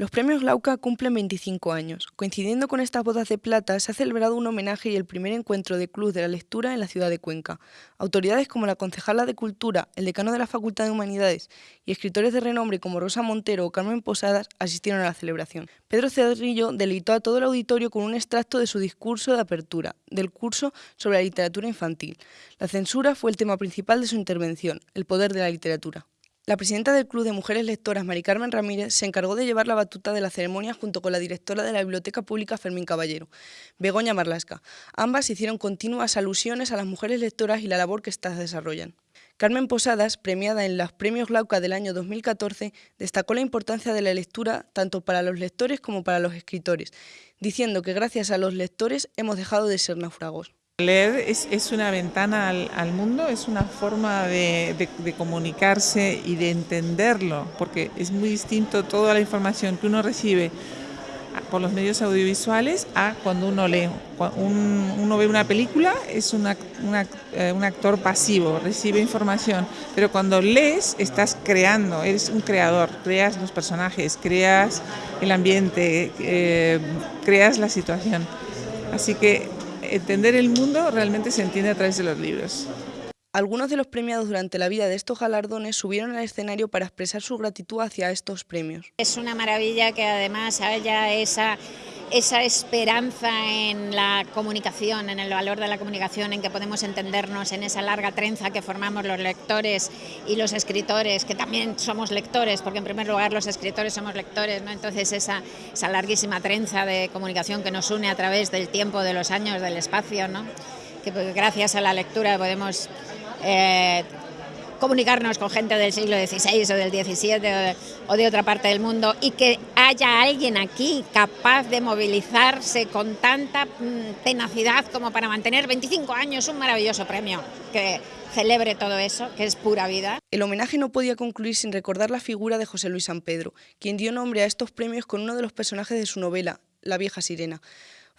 Los premios Lauca cumplen 25 años. Coincidiendo con estas bodas de plata, se ha celebrado un homenaje y el primer encuentro de Club de la Lectura en la ciudad de Cuenca. Autoridades como la concejala de Cultura, el decano de la Facultad de Humanidades y escritores de renombre como Rosa Montero o Carmen Posadas asistieron a la celebración. Pedro Cedrillo deleitó a todo el auditorio con un extracto de su discurso de apertura, del curso sobre la literatura infantil. La censura fue el tema principal de su intervención, el poder de la literatura. La presidenta del Club de Mujeres Lectoras, Mari Carmen Ramírez, se encargó de llevar la batuta de la ceremonia junto con la directora de la Biblioteca Pública, Fermín Caballero, Begoña Marlasca. Ambas hicieron continuas alusiones a las mujeres lectoras y la labor que éstas desarrollan. Carmen Posadas, premiada en los Premios Lauca del año 2014, destacó la importancia de la lectura tanto para los lectores como para los escritores, diciendo que gracias a los lectores hemos dejado de ser náufragos. Leer es, una ventana al, mundo, es una forma de, comunicarse y de entenderlo, porque es muy distinto toda la información que uno recibe por los medios audiovisuales a cuando uno lee. Cuando uno ve una película, es eh, un actor pasivo, recibe información, pero cuando lees estás creando, eres un creador, creas los personajes, creas el ambiente, eh, creas la situación. Así que entender el mundo realmente se entiende a través de los libros. Algunos de los premiados durante la vida de estos galardones subieron al escenario para expresar su gratitud hacia estos premios. Es una maravilla que además haya esa esa esperanza en la comunicación, en el valor de la comunicación, en que podemos entendernos en esa larga trenza que formamos los lectores y los escritores, que también somos lectores, porque en primer lugar los escritores somos lectores, ¿no? entonces esa, esa larguísima trenza de comunicación que nos une a través del tiempo, de los años, del espacio, ¿no? que pues, gracias a la lectura podemos... Eh, comunicarnos con gente del siglo XVI o del XVII o de, otra parte del mundo y que haya alguien aquí capaz de movilizarse con tanta mm, tenacidad como para mantener 25 años un maravilloso premio que celebre todo eso, que es pura vida. El homenaje no podía concluir sin recordar la figura de José Luis San Pedro, quien dio nombre a estos premios con uno de los personajes de su novela, La vieja sirena.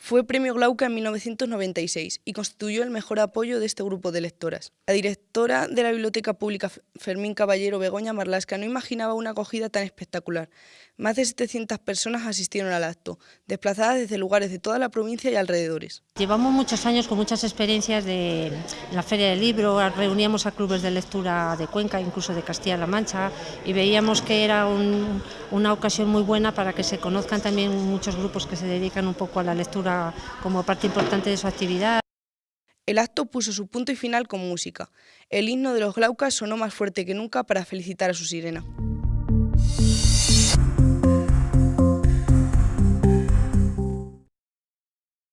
Fue premio Glauca en 1996 y constituyó el mejor apoyo de este grupo de lectoras. La directora de la Biblioteca Pública Fermín Caballero Begoña Marlasca no imaginaba una acogida tan espectacular. Más de 700 personas asistieron al acto, desplazadas desde lugares de toda la provincia y alrededores. Llevamos muchos años con muchas experiencias de la Feria del Libro, reuníamos a clubes de lectura de Cuenca, incluso de Castilla-La Mancha, y veíamos que era una ocasión muy buena para que se conozcan también muchos grupos que se dedican un poco a la lectura como parte importante de su actividad. El acto puso su punto y final con música. El himno de los Glaucas sonó más fuerte que nunca para felicitar a su sirena.